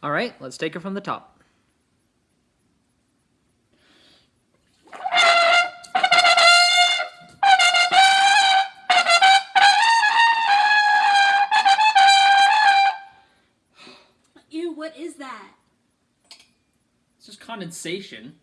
All right, let's take her from the top. Ew, what is that? It's just condensation.